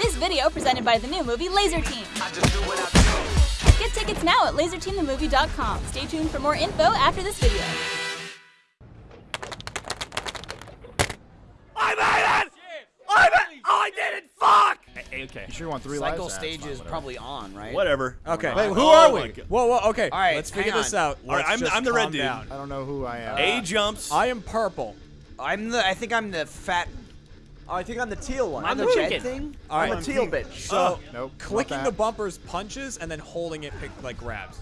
This video presented by the new movie Laser Team. Get tickets now at laserteamthemovie.com. Stay tuned for more info after this video. I made it! I made it! Oh, I did it! Fuck! Hey, okay. You sure you want three Cycle lives? stage is probably on, right? Whatever. Okay. Wait, who Oh are we? God. Whoa, whoa, okay. All right, let's hang figure this out. All right, I'm- I'm the red calm dude. down. I don't know who I am. A jumps. I am purple. I'm the. I think I'm the fat. Oh, I think I'm the teal one. I'm the chicken. jet thing. All I'm right. a teal bitch. Oh. So, Nope, clicking the bumpers punches and then holding it pick, like grabs.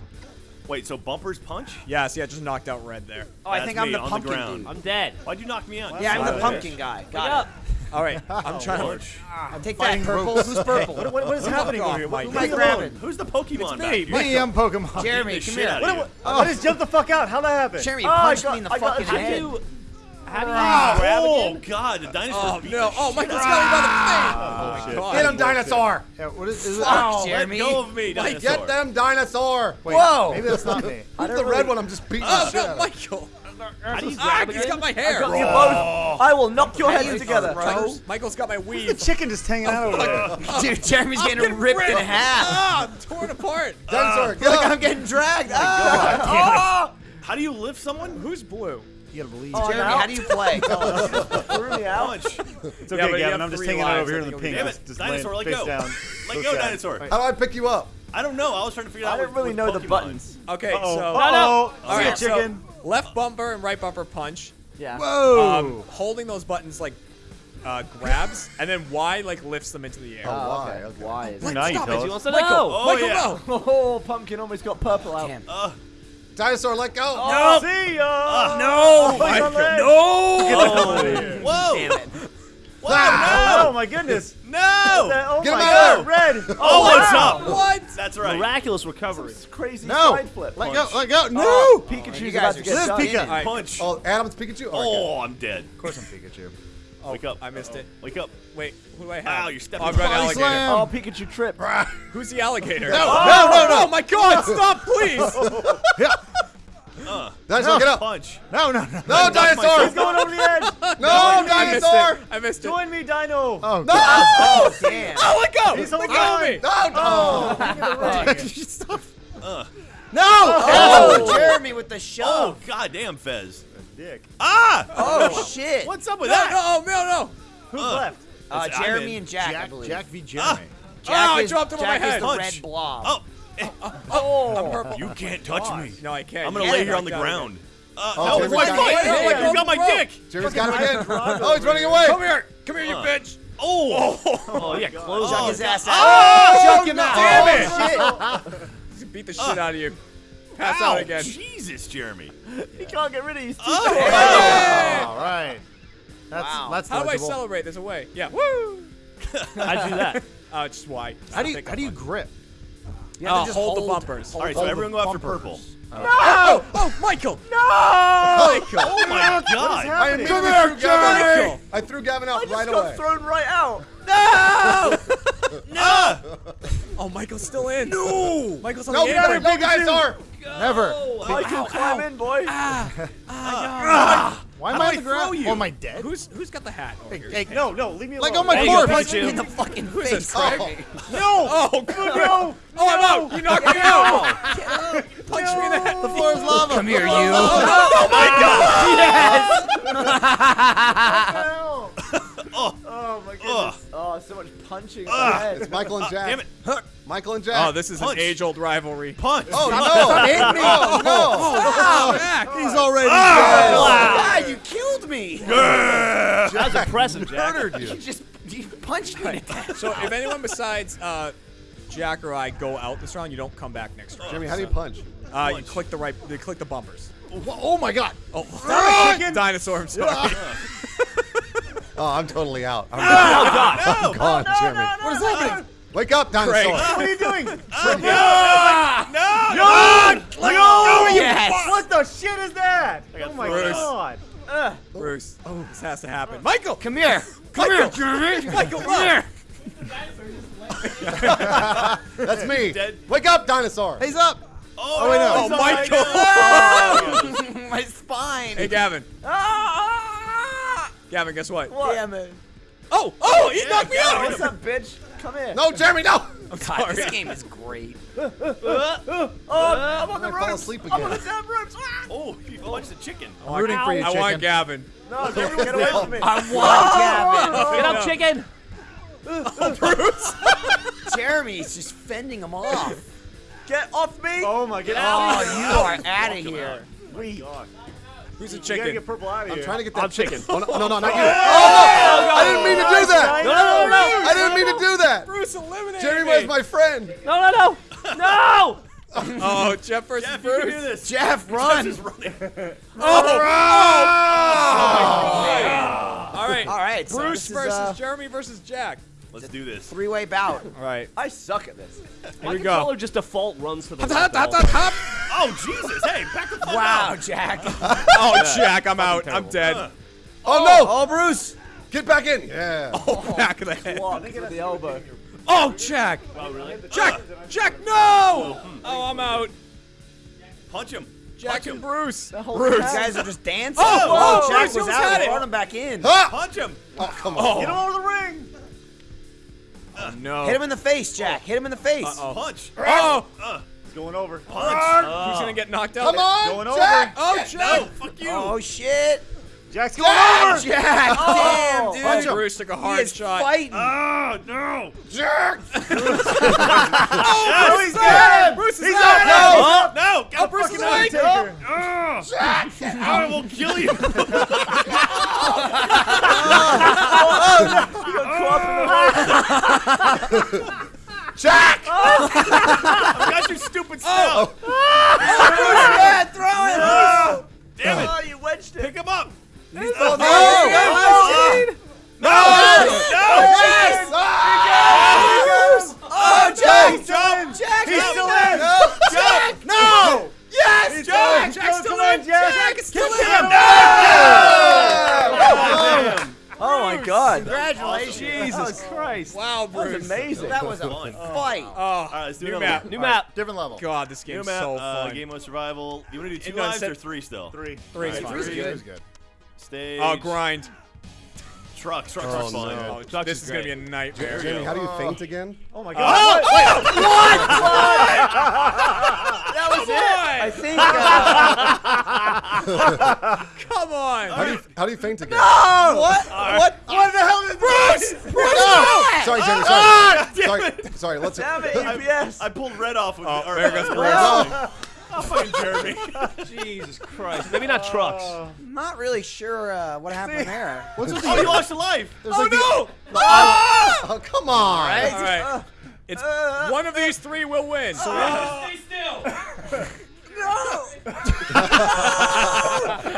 Wait, so bumpers punch? Yes, yeah, I just knocked out red there. Oh, I That's think I'm me the on the pumpkin ground. dude. I'm dead. Why'd you knock me out? Yeah, I'm the pumpkin bitch. guy. Wake Got up. All right, I'm oh, trying to. Punch. Ah, it. Take that, purple. ropes. Who's purple? What, what, what is happening over here? What, who am I grabbing? Who's the Pokemon back me. Me, I'm Pokemon. Jeremy, the come shit here. out of you. I just jumped the fuck out. How'd that happen? Jeremy Oh, punched got- me in the I got- fucking how do head. You- How do you Oh, grab oh again? god, the dinosaur Oh beat no! Oh, shit Michael's out got me by the Oh, face. shit. God. Get him, dinosaur. Yeah, what is, is it? Fuck, Let Jeremy. go of me, dinosaur. Get them, dinosaur! Wait, Whoa. Maybe that's not me. Who's the red one? I'm just beating the Oh shit no, out of. Michael! How do you Ah, grab he's again? got my I hair. got you both. I will knock your How heads together. throw? Michael's got my weave. The chicken just hanging out over there. Dude, Jeremy's getting ripped in half. Ah, I'm torn apart. Dinosaur, get Look! I'm getting dragged. Ah. How do you lift someone? Who's blue? You gotta believe. Oh, Jeremy, how do you play? Threw me out. Punch. It's okay, but you Gavin. I'm just three hanging out lives, over here I in the think pink. Damn Just- it, just dinosaur, laying let face go. down. Let So go, dinosaur. How do I pick you up? I don't know. I was trying to figure out. I didn't what- really what know the Pokemon. buttons. Okay, Uh-oh. so No, no. all See ya, right, so chicken. left bumper and right bumper punch. Yeah. Whoa. Um, holding those buttons like uh, grabs, and then Y like lifts them into the air. Oh, Oh, why? okay. Okay. Why is Like, it? now you stop tell it. us. He wants to Michael, know. Oh, Michael, yeah. no. Oh, pumpkin almost got purple out. Damn. Uh, Dinosaur, let go! Oh, see ya. Oh, no, Oh, oh he's on the edge. no. Whoa. Damn it. Whoa, Oh my goodness. no. No. Oh Get him my out god, red. Oh, oh what's wow. up? What? That's right. Miraculous recovery. Crazy No! side flip. Let go, let go! No! Oh, Pikachu's you about to get Live, done. Pika. All right. Punch. Oh, Adam's Pikachu? Oh, okay. Oh, I'm dead. Of course I'm Pikachu. Oh, Wake up. I missed it. Wake up. Wait, who do I have? Ow, you're stepping Oh, I've an alligator. slam. Oh, Pikachu trip. Who's the alligator? No, oh, no, no, no. Oh my God! Stop, please. Dinosaur, get up! Punch. No, no, no. No, Knock dinosaur! He's going over the edge. No, I missed dinosaur! I missed it. Join me, Dino. Oh, No! Oh, damn. Oh, let go! He's let holding go of me! No! Stop. No! Oh, Jeremy with the Oh, shove. goddamn, Fez. Dick. Ah! Oh, shit. What's up with No, that? no, no, no. Who's Uh. left? Uh, Jeremy and Jack, I Jack, believe. Jack v. Jeremy. Jack Oh, I dropped him on Jack my is head. the Punch. red blob. Oh, Oh, I'm purple. you can't touch me. No, I can't. I'm gonna You lay here on the ground. Uh, Oh, no, Jerry's it's my got foot. it. Yeah, yeah, You got my bro. dick. Jerry's got him again. Oh, he's running away! Come here. Come here, you Uh. bitch. Oh. Oh, yeah, close Chuck on. his ass out. Oh, Chuck him out. Damn Oh, shit. Beat the shit out of you. Pass Ow, out again. Jesus, Jeremy. He can't get rid of you. He's too Oh. strong. All right. That's Wow. that's How do I celebrate? There's a way. Yeah. Woo. How'd you do that? Uh, just why? How do you how do you grip? You have to Uh, just hold the bumpers. All right, so everyone go after bumpers. purple. Oh, oh, Michael. No! Michael. Oh my God. I happening? immediately threw Gavin Michael. out. I threw Gavin out I just right got away. thrown right out. No! no! Oh, Michael's still in. No. Michael's on No, the no, apron. no, dinosaur! Never. I can climb in, boy. Ah, ah, ah. Why am How I on the ground? you? Oh, am I dead? Who's who's got the hat? over here? Hey, No, no, leave me alone. Like on my There you go, corpse. Pikachu. in the fucking Who's face. this, Craig? Oh, no. Oh, good. No! Oh, I'm out. You knocked me out. Punch me in the head. The floor is lava. Come here, you. Oh my Oh, oh my goodness. Oh, so much punching. in the head. It's Michael and Jack. Damn it. Michael and Jack. Oh, this is Punch. an age-old rivalry. Punch. Oh, no! Oh, no! Jack. He's already dead. God, you killed me. That was impressive, Jack. Murdered You you. just you punched me. So if anyone besides uh, Jack or I go out this round, you don't come back next round. Jimmy, how do you punch? Uh, you click the right, you click the bumpers. Oh my god! Oh, dinosaur. I'm sorry. Oh, I'm totally out. I'm, Oh, God. I'm gone, Jimmy. What is happening? Wake up, dinosaur. What are you doing? No! No! No! Yes. What the shit is that? Oh my Bruce. god. Ugh. Bruce, oh, this has to happen. Michael, Come here. come here, Jeremy. Michael, come here. That's me. Dead. Wake up, dinosaur. He's up. Oh, wait, no. Oh, no. Michael. My spine. Hey, Gavin. Ah! Gavin, guess what? What? Damn it. Oh, oh, he Yeah, knocked me out. What's up, bitch? Come here. No, Jeremy, no. I'm God, this game is great. Oh, I'm on the I fall ropes. asleep I'm on the damn ropes. Ah! Oh, you punched the chicken. I'm rooting for you, chicken. I want. Gavin. No, Jeremy, get away from me. I want Gavin. Get up, chicken. Oh, Jeremy's just fending him off. Get off me. Oh my Get god. out. Oh, you are out of here. We. Who's the You gotta chicken? get purple out of I'm here. trying to get that I'm chicken. Oh, no, no, no, not you. Oh, no. I didn't mean to do that. No, no, no, I didn't mean to do that. Bruce eliminated Jeremy me. was my friend. No, no, no. No. Oh, Geoff versus Geoff, you can Bruce. do this. Geoff, run. All right. All right, so Bruce this is, versus uh, Jeremy versus Jack. Let's do this. three-way bout. All right. I suck at this. Here My we go. controller just default runs to the Hop, left hop, all hop, hop. Oh, Jesus. Hey, back the fuck Wow, up. Jack. Oh, Jack, I'm out. I'm dead. Oh, no. Oh, Bruce. Get back in. Yeah. Oh, back of the head. Block with the elbow. Oh, Jack. Oh, really? Jack. Jack, no. Oh, I'm out. Punch him. Jack Punch and him. Bruce. You Bruce. guys are just dancing. Oh, oh, Jack Bruce was out. had brought him back in. Ah. Punch him. Oh, come on. Get him over the ring. Oh, no. Hit him in the face, Jack. Hit him in the face. Uh-oh. Punch. Oh, Uh, He's going over. punch. who's ah. gonna get knocked out? Come on, Going over. Oh, Jack. No, fuck you. Oh shit. Jack's going over. Jack. Oh. Damn, dude. Punch. Bruce took a He is shot. fighting. Oh, no. Jack. Oh, he's dead. Bruce is He's out. out. No, no. Get the oh, Bruce fucking is awake. Undertaker. Oh, I will kill you. Jack. I got your stupid oh. stuff. Yeah, Jesus Christ. Wow, That was amazing. That was a Fun. fight. Oh, All right, let's do new another map. one. New map. Different level. God, this New game's map. so uh, fun. game mode survival. You want to do two No, lives set- or three still? Three. Three is Alright, fine. three. It was good. Stage. Oh, grind. Trucks. Trucks Oh, are fun. no. Oh, this is gonna be a nightmare. Jamie, how do you faint again? Oh my God. That was Come it. I think. Uh, Come on! How do you how do you faint again? what? What? What the hell is Bruce? Oh, sorry, Jamie. Sorry. Ah, sorry. Sorry. Let's. Damn it, EPS. I pulled red off with Oh, or, there goes Bruce. No. Oh, fucking Jeremy. Jesus Christ. Maybe not trucks. I'm not really sure uh, what happened there. What's with oh, you lost a life. Oh no! Ah! Oh, come on. Right? All right. It's uh, uh, one of these three will win. So Stay still. No!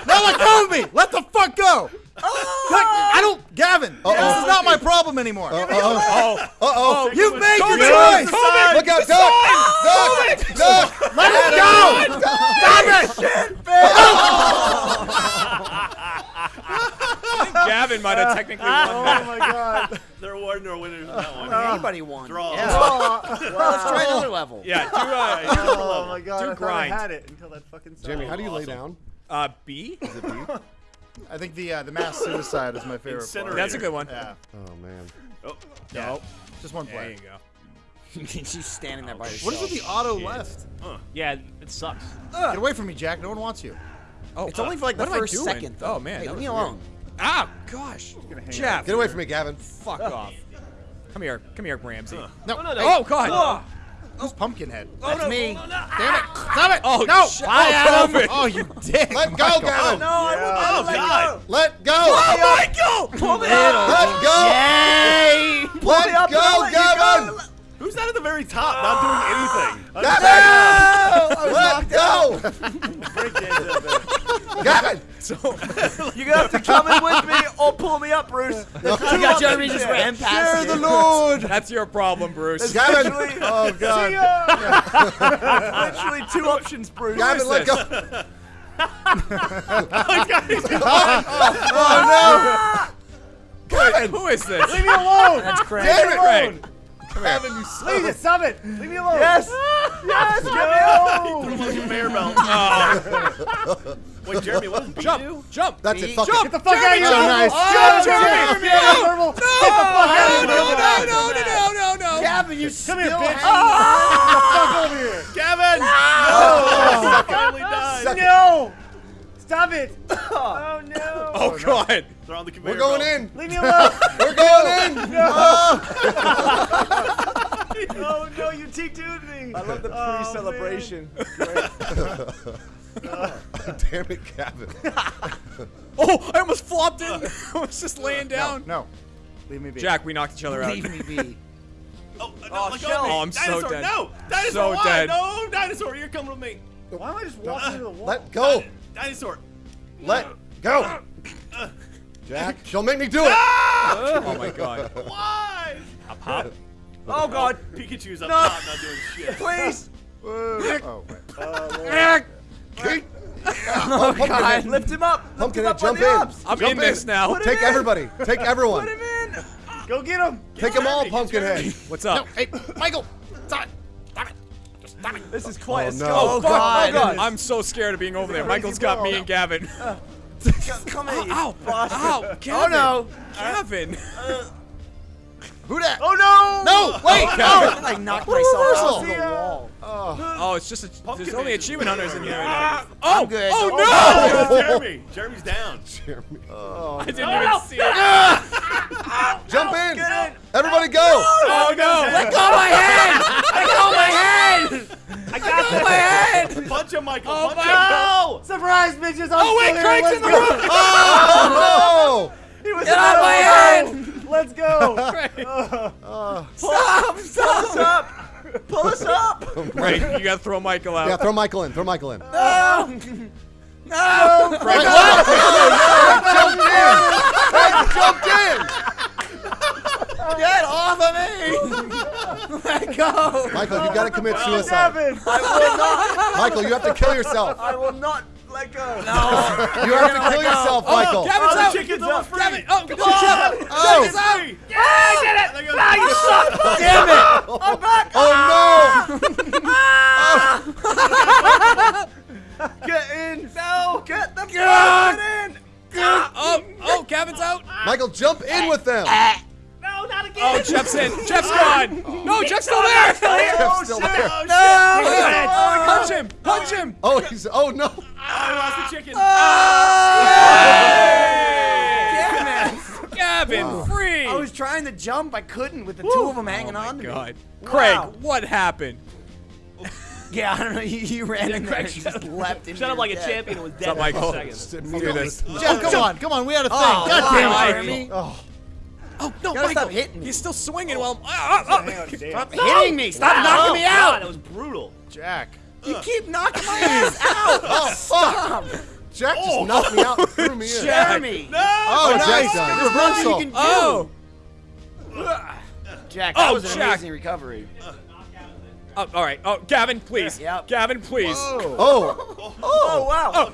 let go of me. Let the fuck go. Let- I don't, Gavin. This is not my problem anymore. Uh oh. Uh oh. You've made your choice. Kobe, Look out, Doug! Doug! Doug! Let it go. Stop it. Gavin might have technically won That. Oh my God. There were no winners in that one. Anybody won. Draw. Yeah. Well, let's try another level. Yeah, do uh, Oh my God. Do I grind. I had it until that fucking sound. Jamie, how do you lay down? uh B? Is it B. I think the uh, the mass suicide is my favorite part. That's a good one. Yeah. Oh man. Oh, Yeah. Just one There player. you go. She's standing there by herself. What is with the auto left? Yeah, it sucks. Get away from me, Jack. No one wants you. Oh, It's only for like the what am I first doing? second. Though. Oh man, hey, leave me alone. weird. Ah, gosh. Geoff, Get away from me, Gavin. fuck off. Come here, come here, Ramsey. No, no, Oh God. Who's Pumpkinhead? Oh, That's me. Oh, Damn it! Ah! Stop it! Oh, no! shit. Bye, Oh, Adam. Kovic. Oh, you dick! Let go, Gavin. Oh, no, I oh won't let God. Let go. Oh, Michael! Pull me up. Let go. Yay! Let me up go, I'll let you Gavin. Go. Who's not at the very top, not doing ah. anything? Gavin. Let go. Gavin. So You're gonna have to come in with me or pull me up, Bruce. You got Jeremy just ran Share past the you. Lord. That's your problem, Bruce. Gavin. Oh God. literally two options, Bruce. Gavin, let this? go. Oh, oh, Wait, ah! who is this? Leave me alone. That's crazy. Damn it. Craig. Gavin, you son Leave of it. Stop it. Leave me alone. Yes. Yes. Get me alone. Fucking bear belt. Oh, Wait, Jeremy, what does B do? jump, jump. That's it. Fuck Jump. it. Get the fuck out of here. Oh, nice. Jump, Jeremy. Jeremy. No. Get the fuck out of here. No, no, no, no, no, no, no, you Come still here, bitch. hang ah! Fuck over here. Gavin! Oh, finally died. Suck it. No! Stop it! Oh no! Oh god. They're on the conveyor We're going belt. in. Leave me alone! We're going in. No! Ah. oh no, you T2'd me! I love the Oh, pre-celebration. Damn it, Gavin. Oh, I almost flopped in. I was just laying down. No. Leave me be. Jack, we knocked each other out. Leave me be. Oh, no, Oh, let go Shell. of me. Oh, I'm so dead. No! Dinosaur, So why? dead. No, dinosaur, you're coming with me. Why am I just walking into the wall? Let go. Dinosaur. Let uh, go. Uh, Jack, don't make me do it. Ah! Oh my god. Why? Hop, hop. Oh god! Pikachu's up No. top, not doing shit. Please! Oh, oh, wait. Uh, oh god. Lift him up! Lift Pumpkin, him up jump in. ups. I'm Jump in this now. Put Take everybody. Take everyone. Put him in! Go get him! Take them all, Pumpkinhead. What's up? Hey, Michael. Stop it. Stop it. Just it. This is quite Oh, a no. skill. Oh, oh fuck. God. Oh, God. I'm so scared of being over there. Michael's got me and Gavin. Uh, come oh, here, you Ow! bastard. Ow! Oh, Gavin! no. Gavin! Who that? Oh no! No, wait. Gavin! I knocked What myself reversal. off the wall. Oh, it's just a, there's only achievement hunters in here. right ah, now. Oh, good. Oh, Oh, no! it's Jeremy. Jeremy's down. Jeremy. Oh. I didn't even see it. Jump in. Get in! Everybody go. Oh no! Let go of my hand! Let go of my hand! I got this! My hand! Punch him, Michael. Oh, punch my- him. No! Surprise, bitches! I'm Oh wait, still. Craig's Let's in the go. room! Oh He was Get in out of my room. hand! Let's go! Uh, stop! Pull Stop! us up! Pull us up! Right, you gotta throw Michael out. Yeah, throw Michael in. Throw Michael in. No! No! Frank, what? jumped in. Frank jumped in. Get off of me! Let go. Michael, you got to commit suicide. Gavin! I will not! Michael, you have to kill yourself. I will not let go! No. You have to kill yourself, oh, Michael. Gavin's Oh, the out! chicken's almost free. Gavin! Oh, good Oh. job! Oh. Chicken's out! I did it! Ah, you oh, suck! Damn it! I'm back! Oh ah. Ah. Get in! No! Get the fuck in! Oh, oh, Gavin's out! Michael, jump in with them. Ah. No, not again! Oh, Geoff's in! Geoff's gone! No, Geoff's still there! Geoff's oh, still there. Oh, No! Oh, oh, Punch him! Punch him! Oh, he's. Oh no. I lost the chicken. Damn it! Gavin, free! I was trying to jump. I couldn't with the two of them hanging oh my on to God. me. Craig, Wow. what happened? Yeah, I don't know. You, you ran in there Craig and just up. leapt into Shut up your like a champion and was What's up, dead in Michael? seconds. Just Do. Geoff, come on. Come on. We had a thing. Oh, God damn it, Jeremy. Jeremy. Oh, Oh, no, Michael! stop hitting me. He's still swinging while I'm. Ah, ah, ah. Stop hitting me! Stop knocking me God, out! that was brutal. Jack. You keep knocking my ass out! oh fuck. Jack just knocked me out threw me in. Jeremy! No. Oh, Jack's done. There's nothing you Reversal. can do. Oh! Jack, that Oh, was an Jack. amazing recovery. oh! All right. Oh, Gavin, please. Yep. Gavin, please. Oh. Oh, wow!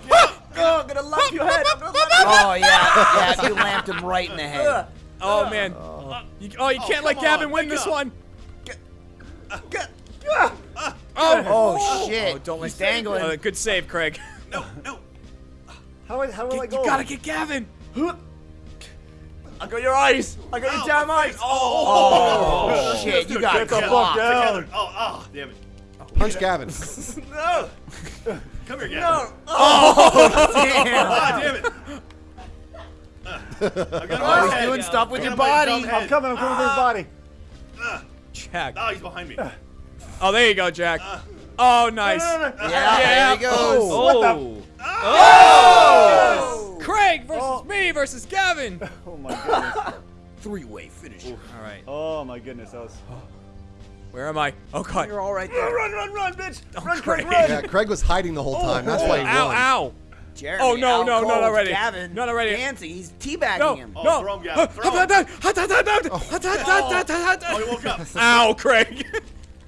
Oh, I'm gonna lump your head! I'm gonna lump Oh, yeah. Yeah, you lamped him right in the head. Oh, man. You, oh, you can't let Gavin on, win this up. one. Get- Oh! Oh, shit. Oh, don't let He's dangling. Uh, good save, Craig. No, no. How, how will I You gotta get Gavin. I got your eyes! I got your damn eyes! face. Oh, Oh, shit. You got Get the fuck down! Oh, oh, damn it. Punch Gavin. No! Come here, Gavin. No! Damn. Ah, damn it. I've got him Oh, he's head. doing stuff with your got him on his body. I'm coming, I'm coming for his body. Jack. Oh, he's behind me. Uh. Oh, there you go, Jack. Uh. Oh, nice. No, no, no. Yeah, Yeah. there he goes. Oh. oh. oh. Craig versus oh. me versus Gavin. Oh my goodness. Three-way finish. All right. Oh my goodness, that was. Where am I? Oh God. You're all right there. Run, run, run, bitch! Run, Craig. Craig, run! Yeah, Craig was hiding the whole time. That's why he Ow! won. Ow! Jeremy, Oh, no, out no, cold. not already. Gavin, Not already. dancing. He's teabagging No! him. Oh, no! throw him, Gavin, throw him. Oh, he woke up. Ow, Craig!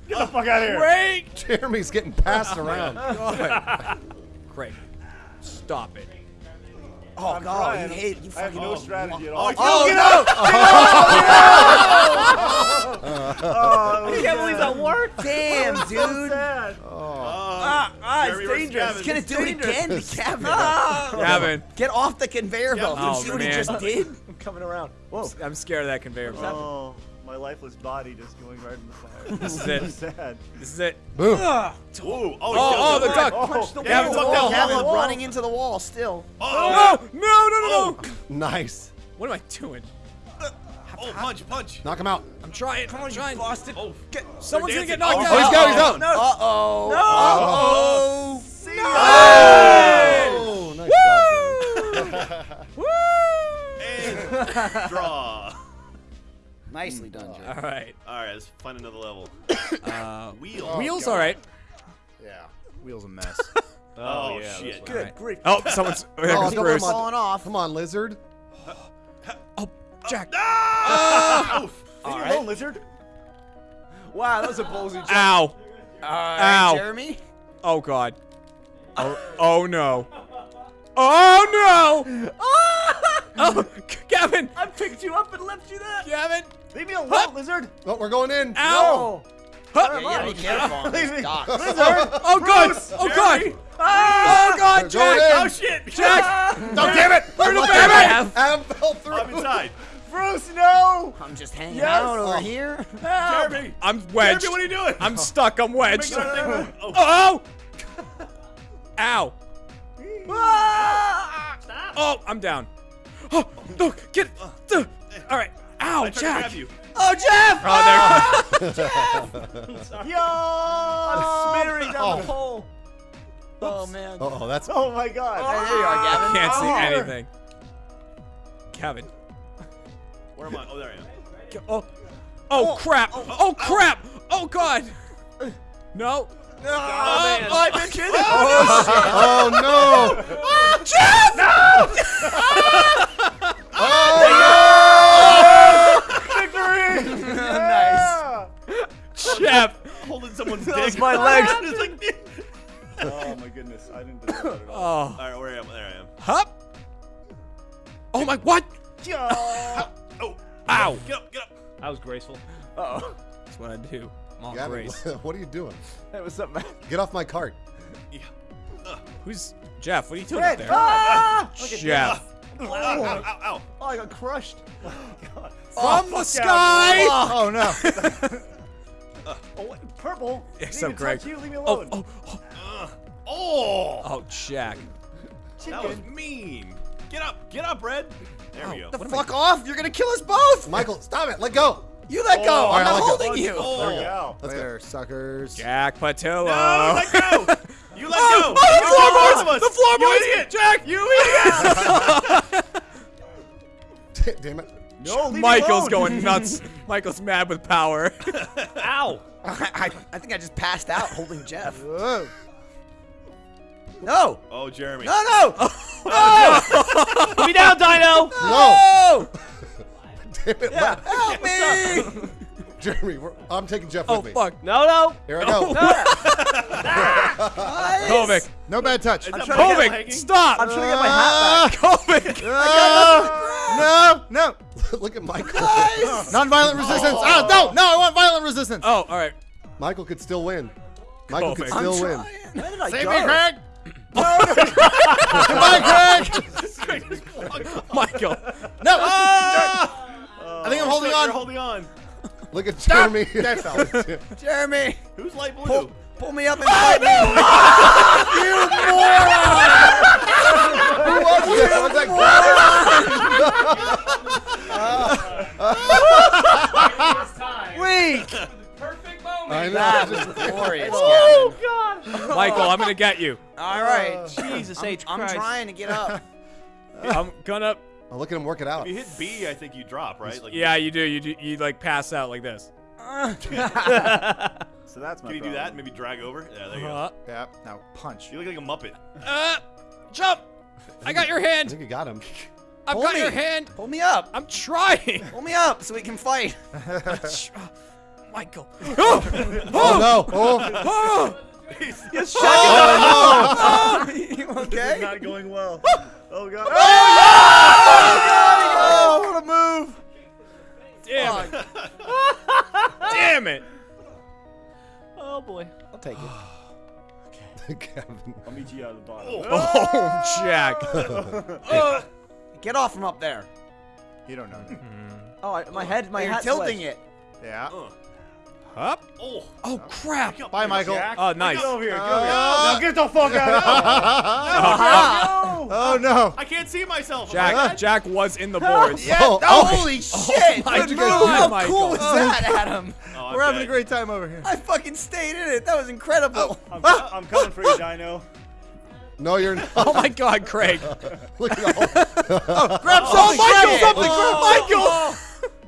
Get the fuck out of here! Craig! Jeremy's getting passed around. God. Craig, stop it. Oh, I'm God. trying. You hate you I have fucking no strategy at all. Oh, Oh, get no! Oh, I can't believe that worked. Damn, so dude. sad. Ah, Ah, it's versus dangerous. Gavin. He's gonna do it again to Kevin. Gavin, Get off the conveyor belt. Oh, you see what man. he just did? I'm coming around. Whoa. I'm scared of that conveyor belt. Oh my lifeless body just going right in the fire. This is it. Sad. This is it. Boom. Ooh, oh, Oh, oh, the duck. Punch the Gavin, wall. fuck Gavin wall. running into the wall still. Oh, no, no, no, no. Nice. What am I doing? oh, punch, punch. Knock him out. I'm trying. I'm trying. Boston. Oh, Someone's gonna get knocked Oh, out. Oh, he's out. He's out. No. Uh oh. Uh-oh. Uh oh. See Oh, nice job. Woo! and draw. Nicely done, Jeremy. All right. All right, let's find another level. Uh, Wheel. wheels, all right. Yeah. Wheel's a mess. Oh, yeah, shit. that's Good. Grief. Oh, someone's. Oh, there Oh, goes come Bruce. on. Falling off. Come on, lizard. Oh, Jack. Oof. Leave me alone, lizard. Wow, that was a ballsy jump. Ow. All right, Ow. Jeremy. Oh God. Oh, oh no. Oh no. Oh, Gavin. I picked you up and left you there. Gavin. Leave me alone, lizard. Oh, we're going in. Ow. Huh. Yeah, you gotta be careful on Leave those me. docks. Oh God. Oh God. Oh God, ah. Jack. Oh, shit. Jack. Oh, damn it. Where the Look baby? at it. Adam fell through. I'm inside. Bruce, no. I'm just hanging Yes. out over Oh. here. Jeremy. I'm wedged. Jeremy, what are you doing? I'm stuck. I'm wedged. Make that thing move. Oh, Oh. Ow. Ah! Oh, I'm down. Oh, no, get. Uh, all right. Ow, I Jack. grab you. Oh, Geoff! Oh, there. Yo. I'm smearing down Oh. the pole. Oh, man. Uh oh, that's. Oh my god. There you are, Gavin. Can't see Oh. anything. Kevin. Where am I? Oh, there I am. Ge- Oh. Oh, crap. Oh, crap. Oh, God. No. No, oh, man. Oh, bitches. Oh no! nice. Geoff. Holding someone's dick. was my legs. Oh my goodness. I didn't deserve it at all. Oh. All right, where am I? There I am. Hup. Oh, my. What? Oh. Ow. Get up, get up. I was graceful. Uh-oh. That's what I do. I'm on Gavin, grace. what are you doing? What's up, man? Get off my cart. Yeah. Who's Geoff? What are you doing Fred. up there? Ah! Geoff. Ow, ow, ow, ow. Oh, I got crushed. Oh, From oh, the sky. Oh, oh no. Oh, what? Purple. Except Leave me Greg. touch You, leave me Oh, alone. oh, oh, Oh. oh, Jack. That was mean. Get up, get up, Red. There we go. The fuck off! You're gonna kill us both! Michael, stop it. Let go. You let go! I'm right, not I let go. holding you! Oh. There we go. Let's go. There, suckers. Jack Pattillo. No, let go. You let Oh, go. oh, the floorboards! both of us. The floorboards! You idiot. Jack! You idiot. Damn it. No, Michael's going nuts. Michael's mad with power. Ow. I, I, I think I just passed out holding Geoff. Whoa. No! Oh, Jeremy. No, no! Oh, Put me down, Dino. No. Oh! Damn it. let- Help me! Jeremy, we're, I'm taking Geoff oh, with me. Oh, fuck. No, no. Here I go. Ah. Nice. Kovic. No bad touch. Is that trying to Kovic, hanging? stop. I'm trying to get my hat back. Kovic. Ah, no, no. Look at Michael. Non-violent resistance. Ah, no, no. I want violent resistance. Oh, all right. Michael could still win. Michael could Kovic. still win. Where did I Save go? me, Craig. Goodbye, Craig. Michael. No. I think I'm holding You're on. holding on. Look at Jeremy. Jeremy! Who's light blue? Pull, pull me up and fight me! I was like, Weak! I know. That was glorious, Oh Gavin. God. Michael, I'm gonna get you. All right. Uh, Jesus I'm, H I'm Christ. trying to get up. I'm gonna. Oh, look at him work it out. If you hit B, I think you drop, right? Like, Yeah, you do. You do. You like pass out like this. So that's my Can you do that? Maybe drag over? Yeah, there you go. Uh, Yeah. Now punch. You look like a Muppet. uh, jump. I got your I hand. think you got him. I've Pull got me. your hand. Pull me up. I'm trying. Pull me up so we can fight. Michael. Oh no. Oh. Oh, you okay? Not going well. Oh God. Oh, what a move! damn it. Damn it. Oh boy. I'll take it. Kevin. I'll meet you out of the bottom. Oh, oh, oh Jack. Oh. Get off from up there. You don't know. Oh, I, my head, my You're tilting wedged. it. Yeah. Up. Oh. Oh crap. Get Bye, Michael. Jack. Oh, nice. Get over here. Get Uh, over here. Now get the fuck out. of No. Oh no. I can't see myself. Jack, Jack was in the boards. Yeah. Oh, Oh, oh. holy shit! my Good move. God, How Michael. cool was that, Adam? Oh, We're having a great time over here. I fucking stayed in it. That was incredible. I'm, I'm coming for you, Dino. No, you're not. Oh my God, Craig. Look at all. Grab Oh, something, Michael. shit. Something. Grab Michael.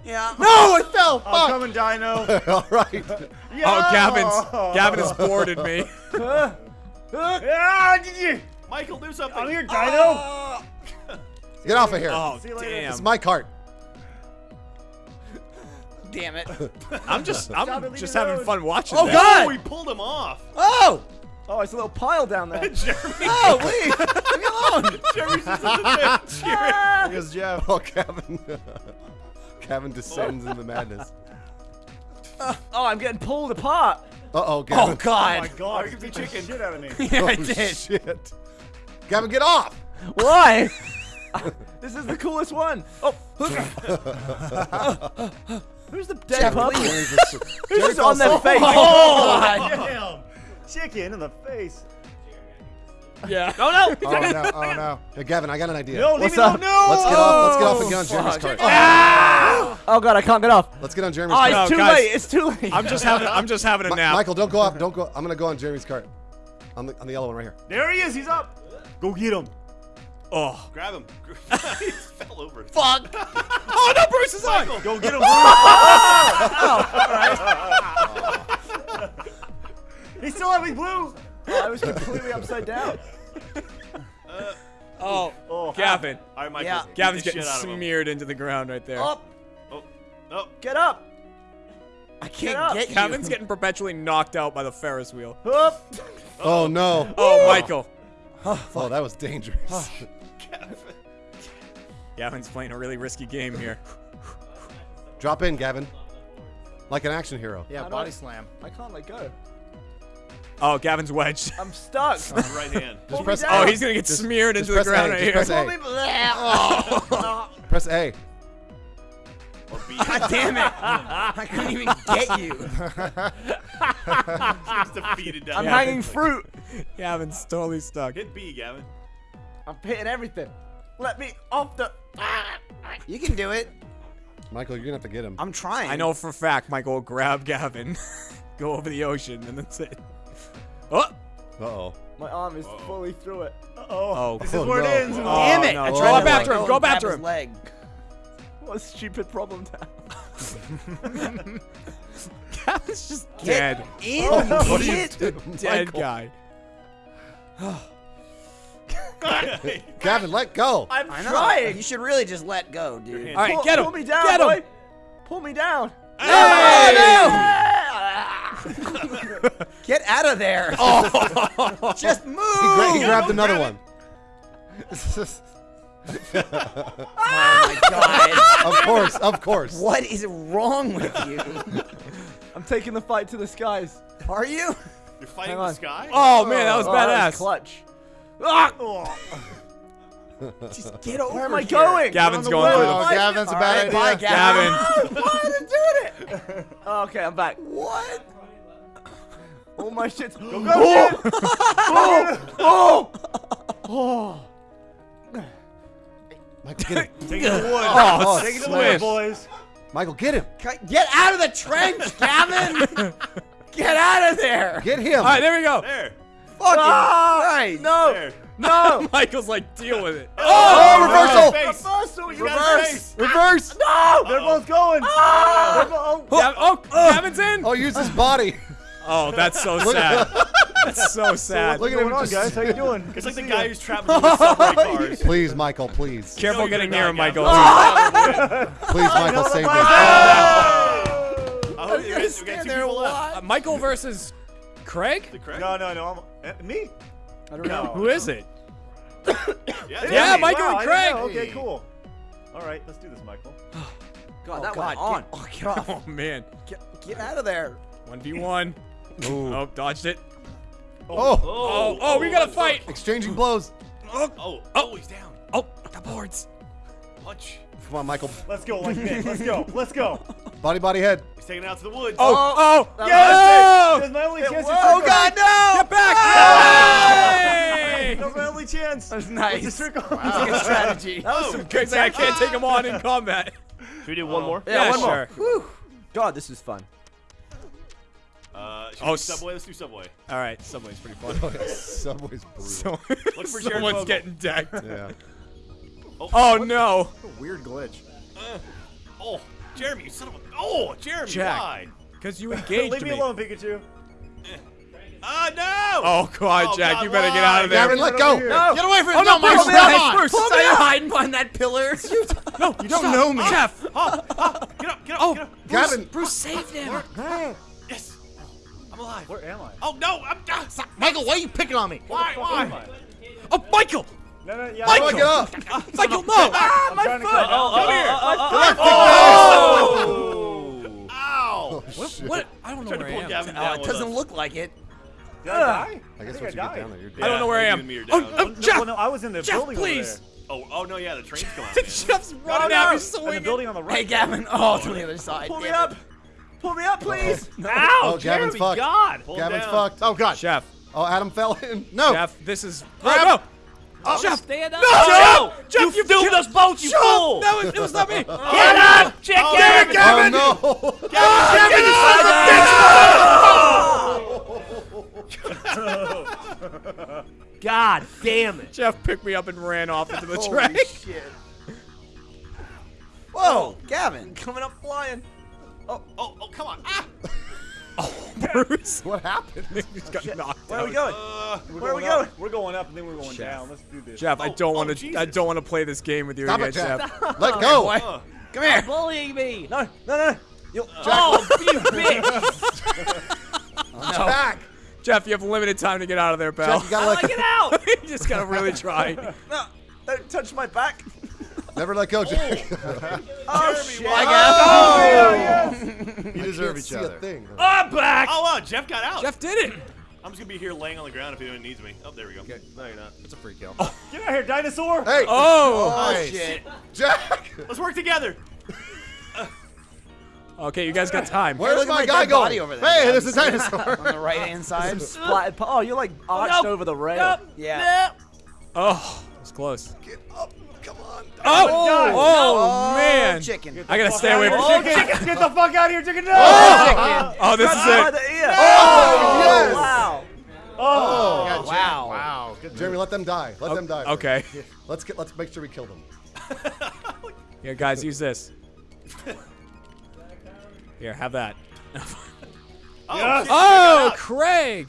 Yeah. No, it fell. Oh, I'm Fuck. coming, Dino. all right. Oh, Gavin's Gavin has boarded me. Did? Michael, do something. I'm here, Dino. Ah! Get off of here. Oh See you later. damn. It's my cart. Damn it. I'm just I'm leave just having alone. fun watching. Oh, that. God. Oh, we pulled him off. Oh. Oh, it's a little pile down there. Jeremy. Oh, leave. Leave me alone. Jeremy's just in the cheering. Here's Geoff. Oh, Kevin. Kevin descends into madness. Oh, I'm getting pulled apart. Uh oh, Oh Gavin. Oh my God. god. Give me Beat the chicken. Shit out of me. Yeah, I Oh, did. shit. Gavin, get off. Why? this is the coolest one. Oh, who's the dead puppy? Who's just on their face? Oh, god. Damn. Chicken in the face. Yeah. Oh no! Oh no, oh no. Hey, Gavin, I got an idea. No, leave What's me up? No. Let's get off. Let's get off and get on oh, Jeremy's fuck. cart. Oh god, I can't get off. Let's get on Jeremy's Oh, cart. it's No, too guys. late. It's too late. I'm just having I'm just having a Mi- nap. Michael, don't go off. Don't go. I'm gonna go on Jeremy's cart. On the on the yellow one right here. There he is. He's up. Go get him. Oh. Grab him. he fell over. fuck. Oh no, Bruce is on. Go get him. Oh, he's still having blue. I was completely upside down. Oh, oh, Oh, Gavin. All right, Michael. Yeah. Gavin's getting shit out of him. smeared into the ground right there. Up. Oh, oh. Get up. I can't up. get you. Gavin's getting perpetually knocked out by the Ferris wheel. Up. Oh no. Oh, Michael. Oh, that was dangerous. Gavin's playing a really risky game here. Drop in, Gavin. Like an action hero. Yeah, body I- slam. I can't let go. Oh, Gavin's wedged. I'm stuck. Right hand. Just me press. Oh, he's gonna get Just- smeared just into the ground A, right just here. press A. Press A. Or B. God damn it. I couldn't even get you. He's defeated down I'm there. hanging fruit. Gavin's totally stuck. Hit B, Gavin. I'm hitting everything. Let me off the. You can do it. Michael, you're gonna have to get him. I'm trying. I know for a fact Michael will grab Gavin, go over the ocean, and that's it. Oh! Uh oh. My arm is fully through it. Oh. Oh, This Oh, is where no. it ends. Oh, Damn it. no. I Go tried to back let to him, go go and back grab to his him. leg. What a stupid problem to have. Gavin's just Get dead. in, What are you idiot. doing, Dead Michael? guy. Gavin, let go. I'm I know. trying. You should really just let go, dude. hand. All right, pull, get him. Pull me down, Get him. boy. Pull me down. Get out of there. Oh. Just move. He, gra- he grabbed another one. oh my god. Of course, of course. What is wrong with you? I'm taking the fight to the skies. Are you? You're fighting Hang the on. sky? Oh man, that was Oh, that badass. Oh, was clutch. Ah! Oh. Just get over Where am I here. going? Gavin's the going way. through Oh. Gavin's a All bad right, bye, idea. Gavin. Gavin. Why did I do it? Oh, okay, I'm back. What? All my shit's. Go, go, oh, oh, oh. Michael, get him. Take it to the wood. Oh, Take it to the wood, boys. Michael, get him. Get out of the trench, Gavin. Get out of there. Get him. All right, there we go. There. Fucking Ah, right. No, There. no. Michael's like, deal with it. Oh, reversal. Face. Reversal, you Reverse. Reverse. No. They're both going. Ah! They're go- oh. Oh, Gavin's in. Oh, use his body. Oh, that's so sad. That's so sad. Look at him. on, guys? How you doing? Good It's like the guy ya. who's trapped in the subway cars. Please, Michael, please. Careful you're getting near him, Michael. Please, Michael, save me. I hope you're we got two people left. Uh, Michael versus Craig? The correct? No, no, no. I'm, uh, me? I don't know. Who is it? Yeah, Yeah, me. Michael wow, and I didn't Craig. Okay, cool. All right, let's do this, Michael. God, Oh, that God, went on. Get, oh, get off. Oh man. Get, get out of there. 1v1. Ooh. Oh, dodged it. Oh, Oh, oh, oh, oh we gotta oh, fight. exchanging blows. Oh, oh, Oh, he's down. Oh, the boards. Punch. Come on, Michael. Let's go, like Nick. Let's go. Let's go. Body, body, head. He's taking it out to the woods. Oh, oh, Yes! oh! That's my only chance. Oh trick God, no! Get back! Hey! That's my only chance. That was nice. What's the trick on? Good strategy. That was some good thing I can't take him on in combat. Should we do one uh, more? Yeah, one more. sure. God, this is fun. Uh, Oh, we do s- Subway? Let's do Subway. All right, Subway's pretty fun. Subway's brutal. So, Look for Jared someone's Fogle. getting decked. Yeah. Oh no! Weird glitch. Oh, Jeremy, you son of a. Oh, Jeremy, Jack. why? Because you engaged Leave me me. alone, Pikachu. Ah, no! Oh god, Oh, Jack, God, you better get out of there. Gavin, let go. No. Get away from Oh, me! no, No, my Bruce, come Bruce, on! Bruce, Pull me hiding behind that pillar. No, You don't know me. Geoff. Oh, Get up, get up, Oh, get up. Gavin. Bruce saved him. Yes. I'm alive. Where am I? Oh, no, I'm. Ah, Michael, why are you picking on me? why, Where am why? I? Oh, Michael! No, no, yeah. Michael! Come on, get up. Michael, no! I'm trying to foot. cut- Oh, Come oh, here. Oh! Ow! What? what? I don't know Tried to where I pull am. Gavin Oh, down it with doesn't us. look like it. Did I die? I guess think once you get died. down there, you're dead. I don't know where I Yeah, am. you and me are Oh, down. oh, No, Geoff! well, no, I was in the Geoff, building over please! there. Oh, oh no, yeah, the train's coming. man. Geoff's running no. at me In the swinging. building on the right. Hey, Gavin. Oh, to the other side. Pull me up. It. Pull me up, please. Oh, Ow, Gavin's Jeremy, fucked. God. Pull Gavin's down. fucked. Oh God. Geoff, Oh, Adam fell in. No. Geoff, this is. Grab- no! Oh, Geoff, oh. Stand up. no! Oh, Geoff, Geoff, you Doomed us both, you Shut fool! up! No, it, it was not me. Get up! Check Oh, Gavin! Oh no. Gavin, you son of God damn it. Geoff picked me up and ran off into the Holy track. shit. Whoa, Gavin, coming up flying. Oh, oh, oh, come on. Ah! Bruce. What happened? He just got knocked Where are we going? Uh, Where are we Up. going? We're going up and then we're going down. Let's do this. Geoff, I Oh, don't oh, want to. I don't want to play this game with you Stop again, it, Jack. Geoff. Let go. uh, Come here. Bullying me. No, no, no. You, Oh, you bitch. Jack. Geoff, you have limited time to get out of there, pal. Jack, you gotta How I go. get out? you just gotta really try. No, don't touch my back. Never let go, Jack. Oh, shit. You deserve Can't each other. a thing. I'm back. oh, uh, Geoff got out. Geoff did it. I'm just gonna be here laying on the ground if anyone needs me. Oh, there we go. Okay. No, you're not. It's a free kill. get out here, dinosaur. Hey, Oh. Oh, Nice. shit. Jack. Let's work together. Okay, you guys got time. Where's look at my my guy dead going? body over there, hey, Gavin. there's a dinosaur. On the right hand side. Splatted. pa- Oh, you're like arched no. over the rail. Nope. Yeah. Oh, it's close. Get up. Come on. Oh, oh God. Oh, oh, man. Chicken. I gotta stay away from. Oh, chicken, get the fuck out of here, chicken! No! Oh, oh this is it. the ear. Oh, yes. Wow. Oh, Wow. Wow. Good Jeremy, let them die. Let them die. Okay. Let's get. Let's make sure we kill them. Here, guys, use this. Here, have that. Oh, Yes. Oh, Craig!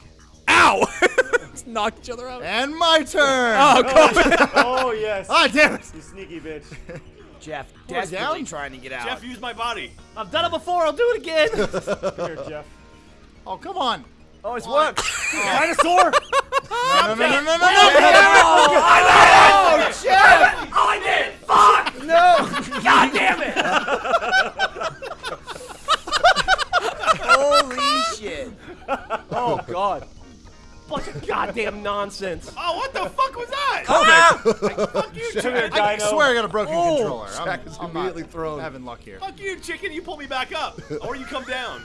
Ow! Knock each other out. And my turn. Oh, God. oh yes. Ah, damn it. You sneaky bitch. Geoff, Pull it desperately down. trying to get out. out. Geoff, use my body. I've done it before. I'll do it again. Come here, Geoff. Oh, come on. Oh, it's worked. Dinosaur. No, no, no, no, no, no, no. Oh, Geoff! oh, I did it. Fuck. No! God damn it. Holy shit. Oh God. Bunch of goddamn nonsense. Oh, what the fuck was that? Ah! Fuck you, Come chicken. I Dino. swear I got a broken oh. controller. I'm, Jack is I'm immediately thrown. having luck here. Fuck you, chicken. You pull me back up, or you come down.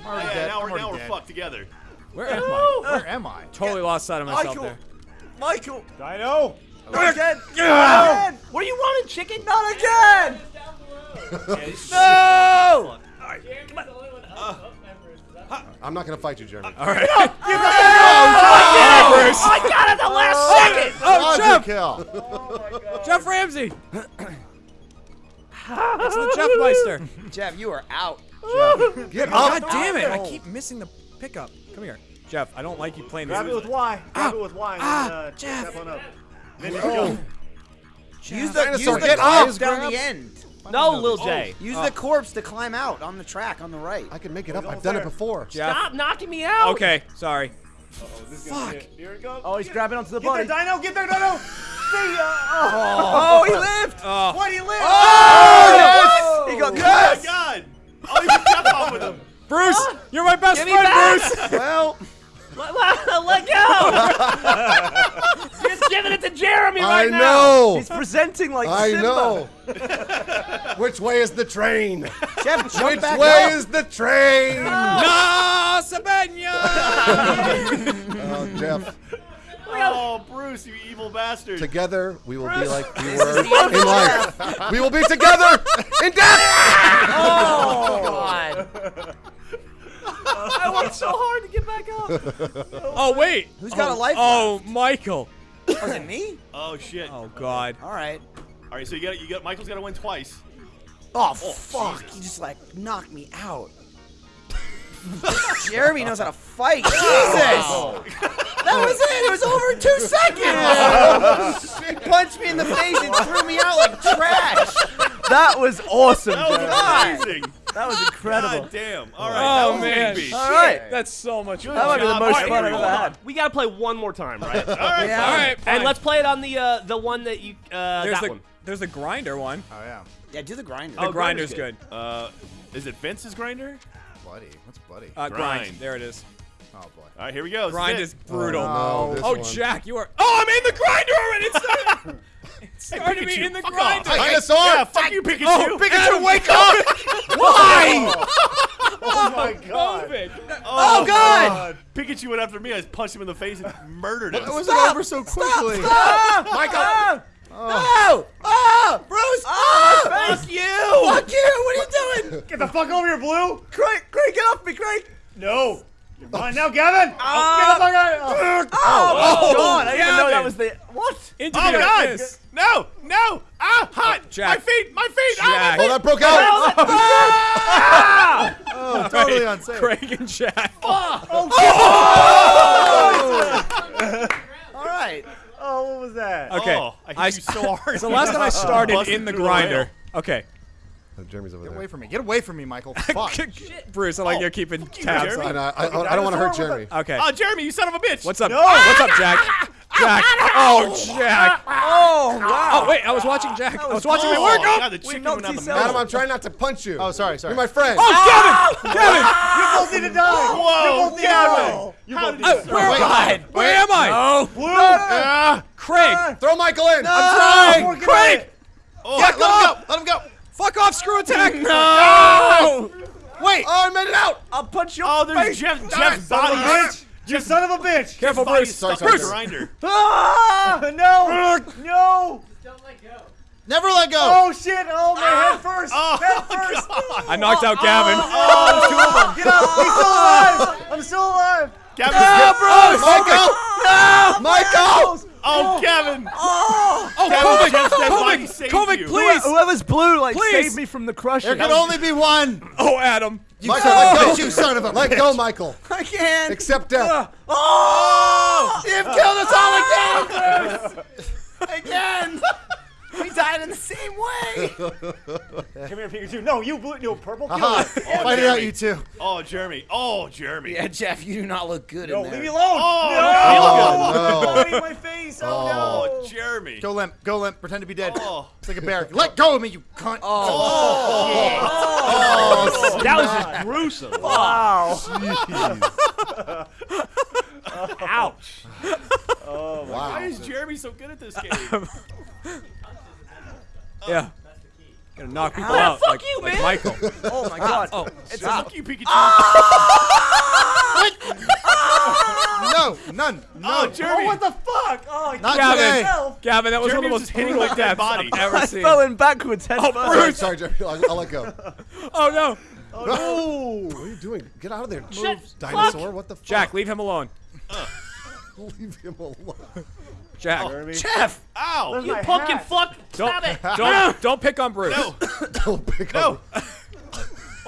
I'm already Yeah, dead. now I'm we're already now we're dead. fucked together. Where am I? Where am I? Totally lost sight of myself Michael. there. Michael! Dino. Not again! Not again! What are you running, chicken? Not again! No. I'm not gonna fight you, Jeremy. All right. No! I got it at the last second. Oh, Dodger Geoff! kill. Geoff Ramsey! it's the Geoff Meister. Geoff, you are out. Geoff. Get God damn it! I keep missing the pickup. Come here, Geoff. I don't like you playing Grab it with Y. Grab Ah. it with Y. And Ah, then, uh, Geoff. Step on up. Then you Oh. Use the, use the get up. down Grab. the end. No, Lil J. Use the oh. corpse to climb out on the track on the right. I can make it up. I've done it before. Geoff. Stop knocking me out. Okay, sorry. Oh, this is gonna be it. Here it goes. Oh, he's grabbing onto the Get body. there, Dino. Get there, Dino. See ya. Oh. oh, he lived! Oh, What? He lived. Oh, oh yes! He got Oh my god! Oh, you got Geoff off with him. Bruce, ah. you're my best Give friend, back. Bruce. Well, Let, let, let go. Just give giving it to Jeremy I right now. know. He's presenting like I Simba. know. Which way is the train? Geoff, jump Which back way up. is the train? No, Sabenya! Oh, Geoff. Oh, Bruce, you evil bastard. Together, we will be like we were in life. We will be together in death. Oh, God. I worked so hard to get back up. Oh, wait. Who's got a oh, life Oh, Michael. Was it me? Oh shit. Oh, God. All right. All right, so you got you got Michael's got to win twice. Oh, oh fuck. He just, like, knocked me out. Jeremy knows how to fight. Jesus! Oh. That was it. It was over in two seconds. he punched me in the face and threw me out like trash. That was awesome. That was amazing. That was incredible. God damn. All right. Oh, that was man. Big B. All right. That's so much fun. That might be the most All right, fun I've ever had. We gotta play one more time, right? All right. Yeah. All right, fine. and let's play it on the uh, the one that you uh, There's that the one. there's the grinder one. Oh yeah. Yeah, do the grinder. The Oh, grinder's grinder's good. Uh, is it Vince's grinder? Bloody. What's bloody? Uh, grind. Grind. There it is. oh boy. All right, here we go. Grind is is it. brutal. no, oh, one. Jack, you are. Oh, I'm in the grinder already. It started. it started me Pikachu, in the fuck grinder. off. Dinosaur. Yeah, fuck you, Pikachu. Oh, Pikachu, wake up! Why? Oh, oh, oh, oh my god. COVID. Oh, God. Pikachu went after me. I just punched him in the face and murdered him. It was over so quickly. Ah, Michael. Ah. No! Oh! Bruce! Oh! Fuck you! Fuck you! What are you doing? Get the fuck over here, Blue. Craig, Craig, get off me, Craig! No. You're mine now, Gavin. Ah. Get the fuck. Oh. Oh, God! I didn't even know that was the what? Into Oh the God! abyss. No! No! Ah! Hot! Jack. My feet! My feet! Jack. Ah! Oh, that broke out. Oh, totally unsafe. Craig and Jack. Oh! Oh! All right. Oh, what was that? Okay. Oh, I hit I you so hard. So last time I started in the through the grinder. Okay. Oh, Jeremy's over Get there. away from me. Get away from me, Michael. Fuck. Bruce, I like you're keeping tabs Jeremy. on. I, I, I, I don't want to hurt Jeremy. Okay. Oh, Jeremy, you son of a bitch! What's up? What's up, Jack? Jack. Oh, Jack. Oh, wow. Oh, wait. I was watching Jack. I was watching my Oh. God, the chicken went out the T-cells. Adam, I'm trying not to punch you. Oh, sorry, sorry. You're my friend. Oh, Kevin! Kevin! You both need to die. Whoa, You both need to die. Gavin! You How both did need you to Uh, where, die. where am I? Blue. Ah, Craig. throw Michael in. I'm Working trying. Craig. it. Oh, let him go. Let him go. Fuck off, screw attack. No. Wait. Oh, I made it out. I'll punch you Oh, there's face. Geoff, Geoff's Son body. bitch. You son of a bitch. Careful, Body Bruce. stuck Sorry, in the sorry. grinder. Ah, no. No. Just don't let go. Never let go. Oh shit. Oh, my head ah! first. Oh, head first. God. I knocked out Gavin. Oh, Get up. He's still alive. I'm still alive. Gavin, oh, Michael. No. Michael. Oh, oh, Kevin! Oh! Oh, Gavin, Kovic! Geoff's dead body Kovic! Kovic, you. please! Whoever's blue, like, Please. save me from the crushing. There can only be one. Oh, Adam. Michael, let go. You son of a Let go, Michael. I can't. Accept death. Oh! You've killed us all again, Bruce! again! We died in the same way. Come here, Pikachu. No, you blue. No, purple. Kill Aha. him. Fight it out, you two. Oh, Jeremy. Oh, Jeremy. yeah, Geoff, you do not look good No, in there. Oh, leave me alone. Oh, no. Oh, Don't my face. Oh, Oh, no. Jeremy. Go limp. Go limp. Pretend to be dead. Oh. It's like a bear. Let go of me, you cunt. Oh. Oh. That was just gruesome. Wow. Ouch. Wow. Why is Jeremy so good at this game? Yeah. Gonna knock people Ah, out. fuck like, you, like man. Michael. Oh my god. Oh, it's Fuck you, Pikachu. No, none. Oh, No. Jeremy. Oh, what the fuck? Oh, I Not killed today. Gavin. myself. Gavin, that was Jeremy one of the most hitting like that deaths body. I've ever I seen. fell in backwards head Oh, first. Sorry, sorry, Jeremy. I'll, I'll let go. Oh no, No. What are you doing? Get out of there. Move, dinosaur. What the fuck? Jack, leave him alone. Leave him alone. Jack, Geoff! Ow. Where's You my pumpkin hat? fuck. don't Stop it. don't don't pick on Bruce. No. Don't pick No. up.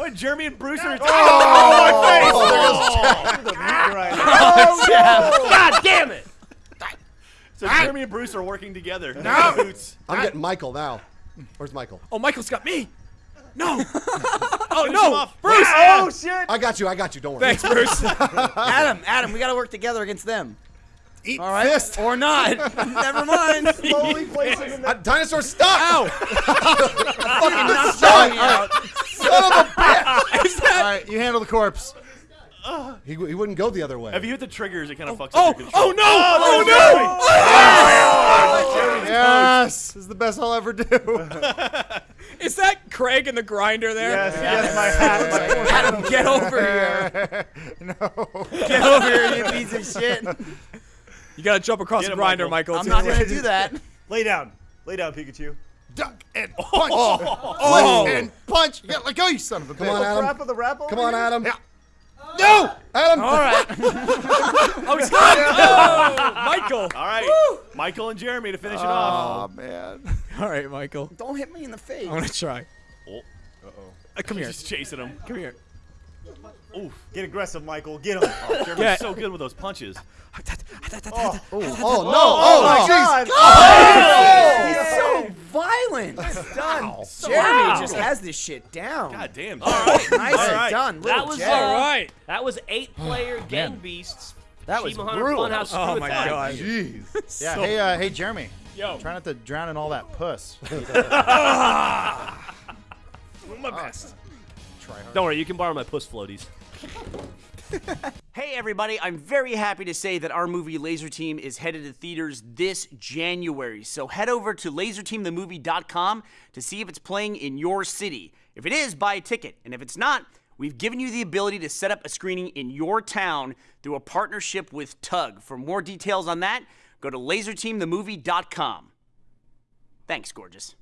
Oh, Jeremy and Bruce are. Oh, there goes Jack. Right. Oh, God damn it. So Jeremy and Bruce are working together. No. Boots. I'm getting Michael now. Where's Michael? Oh, Michael's got me. No. oh him no, off. Bruce. Oh shit. I got you. I got you. Don't worry. Thanks, Bruce. Adam, Adam, we gotta work together against them. Eat All right? fist. Or not. Never mind. Slowly placing in Uh, dinosaur, stop! Ow. Fucking knocked Johnny out. Son of a bitch! Is that? All right, you handle the corpse. He, he wouldn't go the other way. If you hit the triggers, it kind of fucks Oh, up your control. oh no! Oh, Yes, this is the best I'll ever do. Is that Craig in the grinder there? Yes, yes, my hat. Adam, get over here. no. Get over here, you piece of shit. You gotta jump across Get the him, grinder, Michael. Michael. I'm not gonna do that. Lay down. Lay down, Pikachu. Duck and punch. Oh. and punch. Yeah, let go, you son of a Come on, Adam. Rap of the rap Come on, Adam. Yeah. No, Adam. All right. Oh, he's got it. Oh, Michael. All right, Michael and Jeremy to finish it off. Oh man. All right, Michael. Don't hit me in the face. I'm gonna try. Oh, Uh, come here. Just chasing him. Come here. Oof. Get aggressive, Michael. Get him. Jeremy's Yeah. so good with those punches. Oh, oh no. Oh, my jeez. God. He's so violent. done. Jeremy just has this shit down. God damn. Nice All and done. That was, Jay. Uh, all right. That was eight-player oh, Gang Beasts. That was Achievement Hunter brutal. Funhouse Oh my god. Jeez. Yeah. Hey, uh, hey, Jeremy. Yo. Try not to drown in all that puss. Ah. My ah. best. Don't worry, you can borrow my puss floaties. Hey everybody, I'm very happy to say that our movie Laser Team is headed to theaters this January. So head over to laserteamthemovie.com to see if it's playing in your city. If it is, buy a ticket. And if it's not, we've given you the ability to set up a screening in your town through a partnership with Tugg. For more details on that, go to laserteamthemovie.com. Thanks, gorgeous.